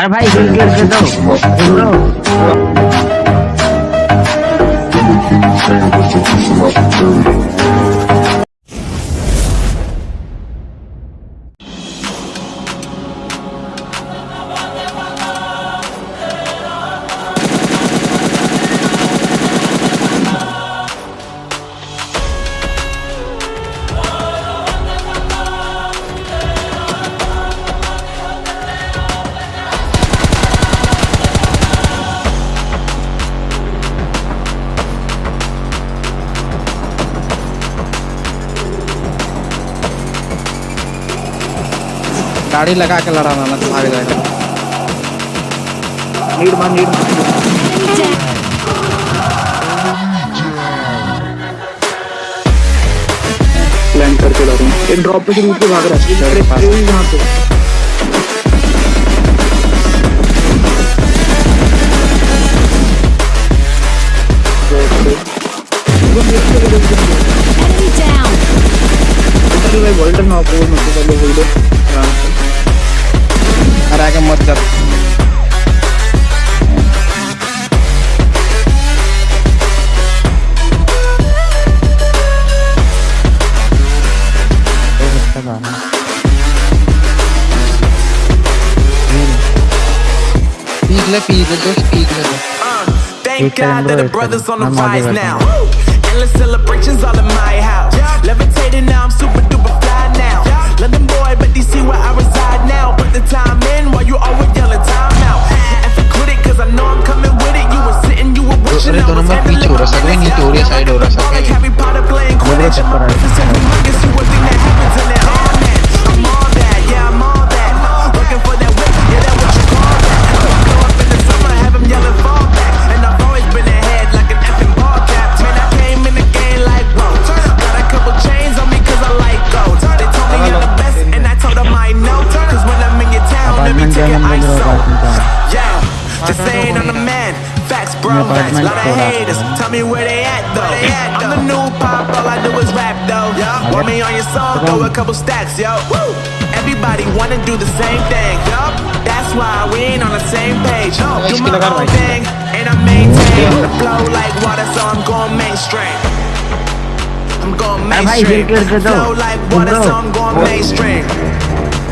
আরে ভাই গিলকে দাও এগুলো गाड़ी लगा के लड़ाना ना भाग जाएगा नीड मार नीड लैंड प्लान करके लड़। रहे हैं एक ड्रॉप पे से भाग रहा है। यहाँ पे। ಅಲ್ಲಿ Thank God that the brothers on the rise now. Endless celebrations all in my house. Levitate you always yelling time out? And for quit cause I know I'm coming with it. You were sitting, you were wishing I was handling my business. Like Harry Potter playing Quidditch. apartment for that. Tell me where they at though. New pop, all I do is rap though. Yeah. Everybody wanna do the same thing, yo. That's why we ain't on the same page. Yo. Do my own thing, and I maintain the flow like water, so I'm going mainstream. I'm going mainstream. Flow like water, so I'm going mainstream.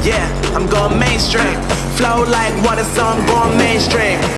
Yeah, I'm going mainstream. Flow like water, so I'm going mainstream.